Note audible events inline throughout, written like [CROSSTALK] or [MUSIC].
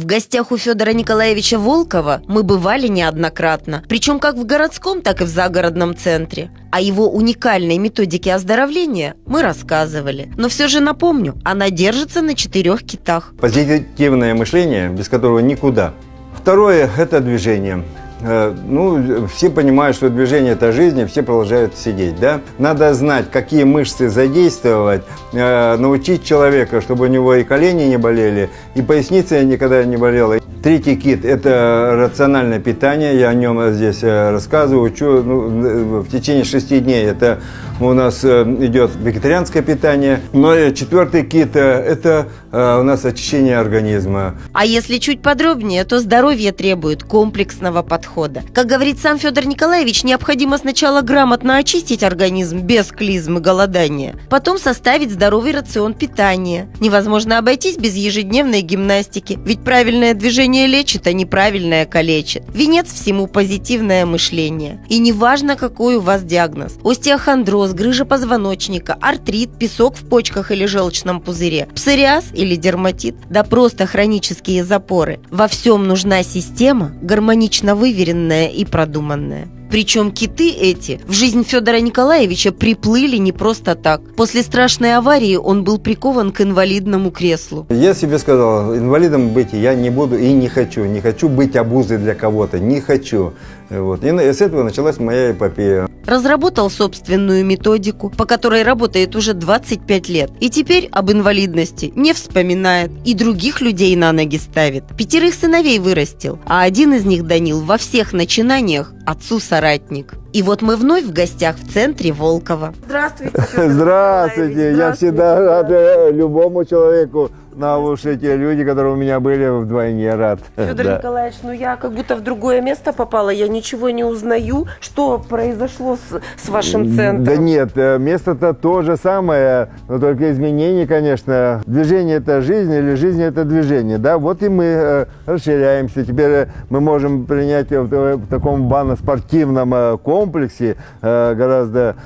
В гостях у Федора Николаевича Волкова мы бывали неоднократно, причем как в городском, так и в загородном центре. О его уникальной методике оздоровления мы рассказывали. Но все же напомню, она держится на четырех китах. Позитивное мышление, без которого никуда. Второе – это движение. Э, ну, все понимают, что движение – это жизнь, и все продолжают сидеть, да? Надо знать, какие мышцы задействовать, э, научить человека, чтобы у него и колени не болели, и поясница никогда не болела. Третий кит – это рациональное питание, я о нем здесь э, рассказываю, учу ну, в течение шести дней. Это у нас идет вегетарианское питание. Но четвертый кит – это у нас очищение организма. А если чуть подробнее, то здоровье требует комплексного подхода. Как говорит сам Федор Николаевич, необходимо сначала грамотно очистить организм без клизм и голодания, потом составить здоровый рацион питания. Невозможно обойтись без ежедневной гимнастики, ведь правильное движение лечит, а неправильное калечит. Венец всему позитивное мышление. И неважно, какой у вас диагноз – остеохондроз, грыжа позвоночника, артрит, песок в почках или желчном пузыре, псориаз или дерматит, да просто хронические запоры. Во всем нужна система, гармонично выверенная и продуманное. Причем киты эти в жизнь Федора Николаевича приплыли не просто так. После страшной аварии он был прикован к инвалидному креслу. Я себе сказал, инвалидом быть я не буду и не хочу. Не хочу быть обузой для кого-то, не хочу. Вот. И с этого началась моя эпопея. Разработал собственную методику, по которой работает уже 25 лет. И теперь об инвалидности не вспоминает. И других людей на ноги ставит. Пятерых сыновей вырастил. А один из них, Данил, во всех начинаниях отцу-соратник. И вот мы вновь в гостях в центре Волкова. Здравствуйте. [LAUGHS] Здравствуйте. Я всегда рад э, любому человеку на уши те люди, которые у меня были, вдвойне рад. Федор [LAUGHS] да. Николаевич, ну я как будто в другое место попала, я ничего не узнаю. Что произошло с, с вашим центром? Да нет, э, место-то то же самое, но только изменения, конечно. Движение – это жизнь или жизнь – это движение, да? Вот и мы э, расширяемся. Теперь э, мы можем принять в, в таком банно-спортивном комплексе гораздо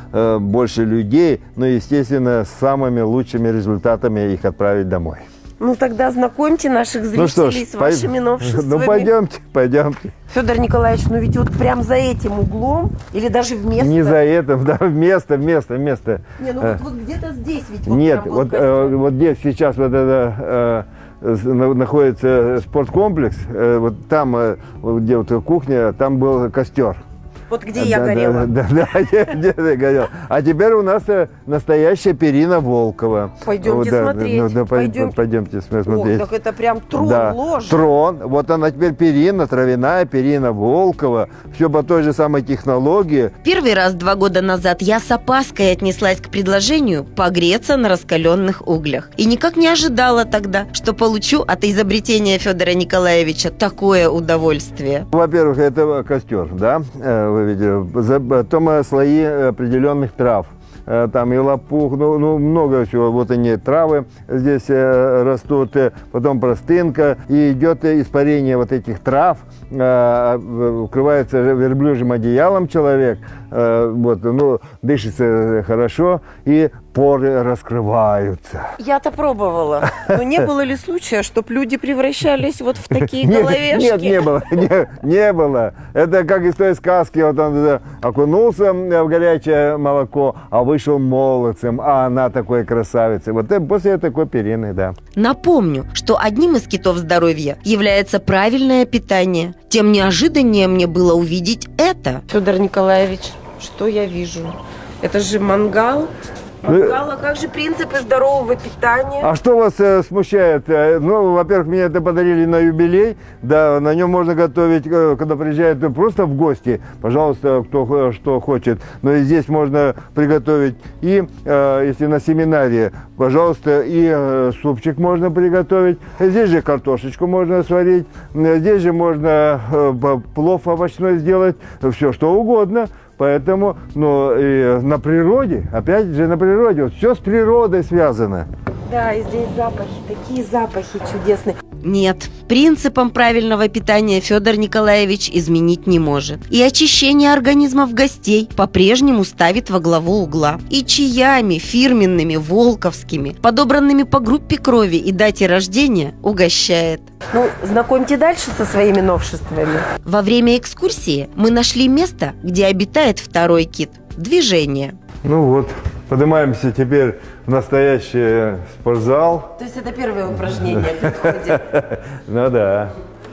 больше людей, но, естественно, с самыми лучшими результатами их отправить домой. Ну тогда знакомьте наших зрителей ну что ж, с вашими новшествами. Ну пойдемте, пойдемте. Федор Николаевич, ну ведь вот прям за этим углом или даже вместо? Не за этим, да, вместо, вместо, вместо. Не, ну вот, вот где-то здесь ведь. Вот Нет, вот, э, вот здесь сейчас вот это э, находится спорткомплекс, э, вот там, э, где вот кухня, там был костер. Вот где я да, горела. Да, да, да, где ты горела. А теперь у нас э, настоящая перина Волкова. Пойдемте да, смотреть. Ну, да, пойдемте. пойдемте смотреть. Так это прям трон, да. ложь. Трон. Вот она теперь перина, травяная перина Волкова. Все по той же самой технологии. Первый раз два года назад я с опаской отнеслась к предложению погреться на раскаленных углях. И никак не ожидала тогда, что получу от изобретения Федора Николаевича такое удовольствие. Во-первых, это костер, да, э, потом э, слои определенных трав. Э, там и лопух, ну, ну много всего. Вот они травы здесь э, растут, потом простынка, и идет испарение вот этих трав, укрывается верблюжьим одеялом человек, вот, ну, дышится хорошо, и поры раскрываются. Я-то пробовала. Но не было ли случая, чтобы люди превращались вот в такие нет, головешки? Нет, не было. Не, не было. Это как из той сказки. Вот он окунулся в горячее молоко, а вышел молодцем, а она такой красавицей. Вот после такой перины, да. Напомню, что одним из китов здоровья является правильное питание. Тем неожиданнее мне было увидеть это. Федор Николаевич, что я вижу? Это же мангал, Мангала, как же принципы здорового питания? А что вас э, смущает? Э, ну, во-первых, мне это подарили на юбилей. Да, на нем можно готовить, э, когда приезжают просто в гости. Пожалуйста, кто что хочет. Но и здесь можно приготовить. И, э, если на семинаре, пожалуйста, и э, супчик можно приготовить. Здесь же картошечку можно сварить. Здесь же можно э, плов овощной сделать. Все, что угодно. Поэтому, ну, и на природе, опять же на природе, вот все с природой связано. Да, и здесь запахи, такие запахи чудесные. Нет, принципом правильного питания Федор Николаевич изменить не может. И очищение организмов гостей по-прежнему ставит во главу угла. И чаями фирменными, волковскими, подобранными по группе крови и дате рождения, угощает. Ну, знакомьте дальше со своими новшествами. Во время экскурсии мы нашли место, где обитает второй кит – движение. Ну вот, поднимаемся теперь в настоящий спортзал. То есть это первое упражнение подходит. [LAUGHS] Ну да.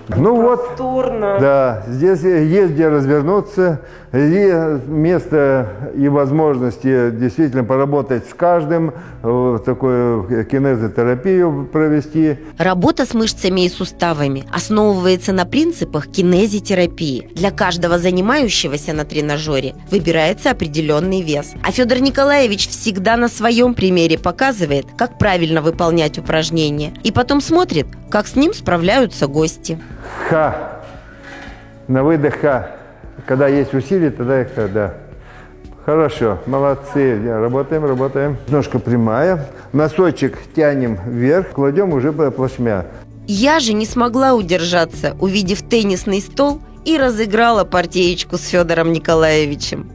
Ну вот, Просторно. да, здесь есть где развернуться, и место и возможности действительно поработать с каждым, э, такую кинезотерапию провести. Работа с мышцами и суставами основывается на принципах кинезитерапии. Для каждого занимающегося на тренажере выбирается определенный вес. А Федор Николаевич всегда на своем примере показывает, как правильно выполнять упражнения. И потом смотрит, как с ним справляются гости. Ха. На выдох ха. Когда есть усилие, тогда и ха, да. Хорошо, молодцы. Работаем, работаем. Ножка прямая. Носочек тянем вверх, кладем уже плашмя. Я же не смогла удержаться, увидев теннисный стол и разыграла партиечку с Федором Николаевичем.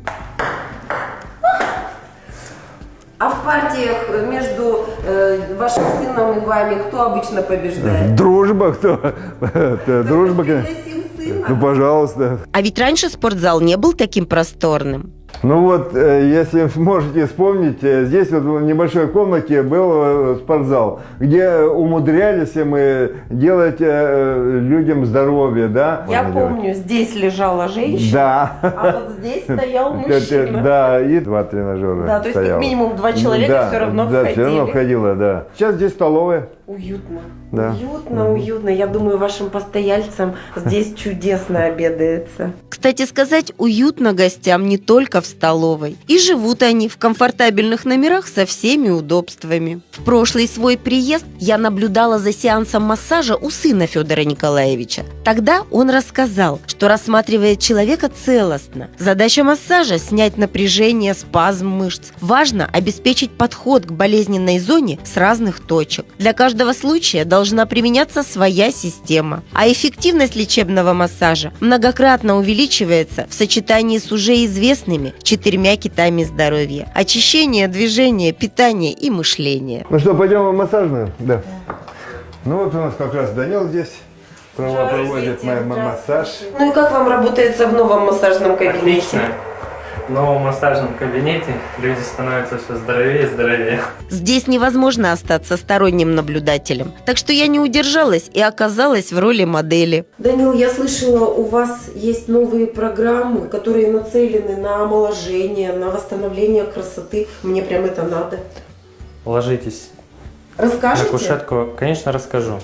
Партиях между э, вашим сыном и вами кто обычно побеждает? Дружба, кто? Дружба. Ну, пожалуйста. А ведь раньше спортзал не был таким просторным. Ну вот, э, если [LAUGHS] можете вспомнить, э, здесь вот в небольшой комнате был э, спортзал, где умудрялись мы делать людям здоровье, да? Я Можно помню, здесь лежала женщина, Да. а вот здесь стоял [LAUGHS] мужчина. Да, и два тренажера Да, то есть как минимум два человека Да, все равно Да, все равно входили. входило, да. Сейчас здесь столовая. Уютно. Да. Уютно, уютно. Я думаю, вашим постояльцам здесь [LAUGHS] чудесно обедается. Кстати сказать, уютно гостям не только в столовой. И живут они в комфортабельных номерах со всеми удобствами. В прошлый свой приезд я наблюдала за сеансом массажа у сына Федора Николаевича. Тогда он рассказал, что рассматривает человека целостно. Задача массажа – снять напряжение, спазм мышц. Важно обеспечить подход к болезненной зоне с разных точек. Для каждого случая должна применяться своя система. А эффективность лечебного массажа многократно увеличивается в сочетании с уже известными четырьмя китами здоровья. Очищение, движение, питание и мышление. Ну что, пойдем в массажную? Да. Ну вот у нас как раз Данил здесь прово- проводит ма- ма- массаж. Ну и как вам работается в новом массажном кабинете? Отлично. В новом массажном кабинете люди становятся все здоровее и здоровее. Здесь невозможно остаться сторонним наблюдателем. Так что я не удержалась и оказалась в роли модели. Данил, я слышала, у вас есть новые программы, которые нацелены на омоложение, на восстановление красоты. Мне прям это надо. Ложитесь Расскажите? на кушетку. Конечно, расскажу.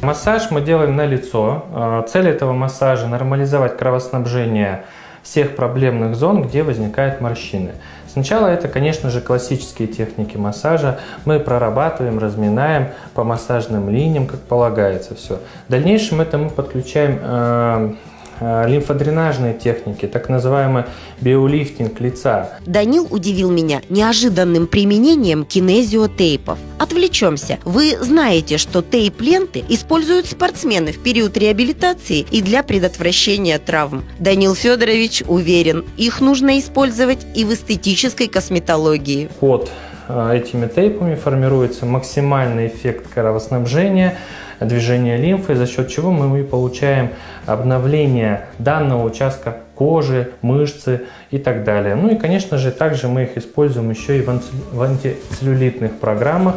Массаж мы делаем на лицо. Э, Цель этого массажа – нормализовать кровоснабжение всех проблемных зон, где возникают морщины. Сначала это, конечно же, классические техники массажа. Мы прорабатываем, разминаем по массажным линиям, как полагается все. В дальнейшем это мы подключаем э, лимфодренажные техники, так называемый биолифтинг лица. Данил удивил меня неожиданным применением кинезиотейпов. Отвлечемся. Вы знаете, что тейп-ленты используют спортсмены в период реабилитации и для предотвращения травм. Данил Федорович уверен, их нужно использовать и в эстетической косметологии. Э, этими тейпами формируется максимальный эффект кровоснабжения, движения лимфы, за счет чего мы и получаем обновление данного участка кожи, мышцы и так далее. Ну и, конечно же, также мы их используем еще и в антицеллюлитных программах,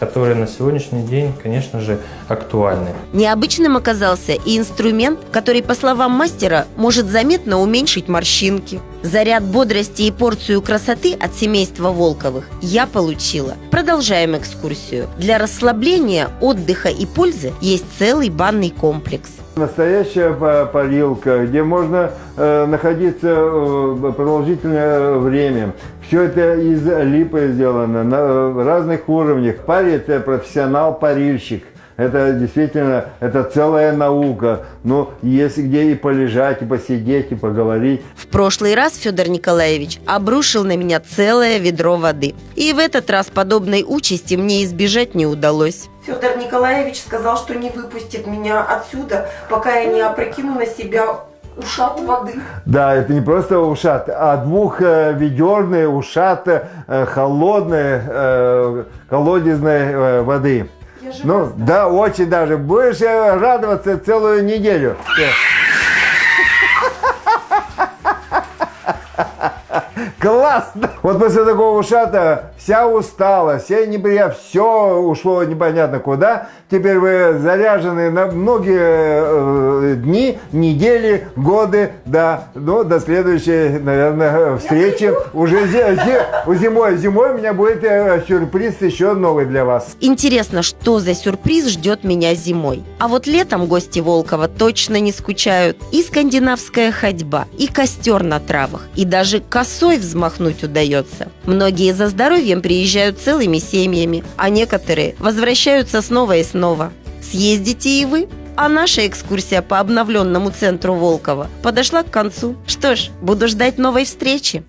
которые на сегодняшний день, конечно же, актуальны. Необычным оказался и инструмент, который, по словам мастера, может заметно уменьшить морщинки. Заряд бодрости и порцию красоты от семейства Волковых я получила. Продолжаем экскурсию. Для расслабления, отдыха и пользы есть целый банный комплекс. Настоящая па- парилка, где можно э, находиться э, продолжительное время. Все это из липы сделано на э, разных уровнях. Парит профессионал-парильщик. Это действительно, это целая наука. Но есть где и полежать, и посидеть, и поговорить. В прошлый раз Федор Николаевич обрушил на меня целое ведро воды. И в этот раз подобной участи мне избежать не удалось. Федор Николаевич сказал, что не выпустит меня отсюда, пока я не опрокину на себя ушат воды. Да, это не просто ушат, а двухведерные ушат э, холодной э, колодезной э, воды. Я Ну, да, очень даже. Будешь радоваться целую неделю. Классно! Вот после такого ушата вся устала, вся неприятно, все ушло непонятно куда. Теперь вы заряжены на многие э, дни, недели, годы, да. Ну, до следующей, наверное, встречи. Уже зи- зи- зимой, зимой у меня будет э, сюрприз еще новый для вас. Интересно, что за сюрприз ждет меня зимой. А вот летом гости Волкова точно не скучают. И скандинавская ходьба, и костер на травах, и даже косой взмахнуть удается. Многие за здоровьем приезжают целыми семьями, а некоторые возвращаются снова и снова. Съездите и вы. А наша экскурсия по обновленному центру Волкова подошла к концу. Что ж, буду ждать новой встречи.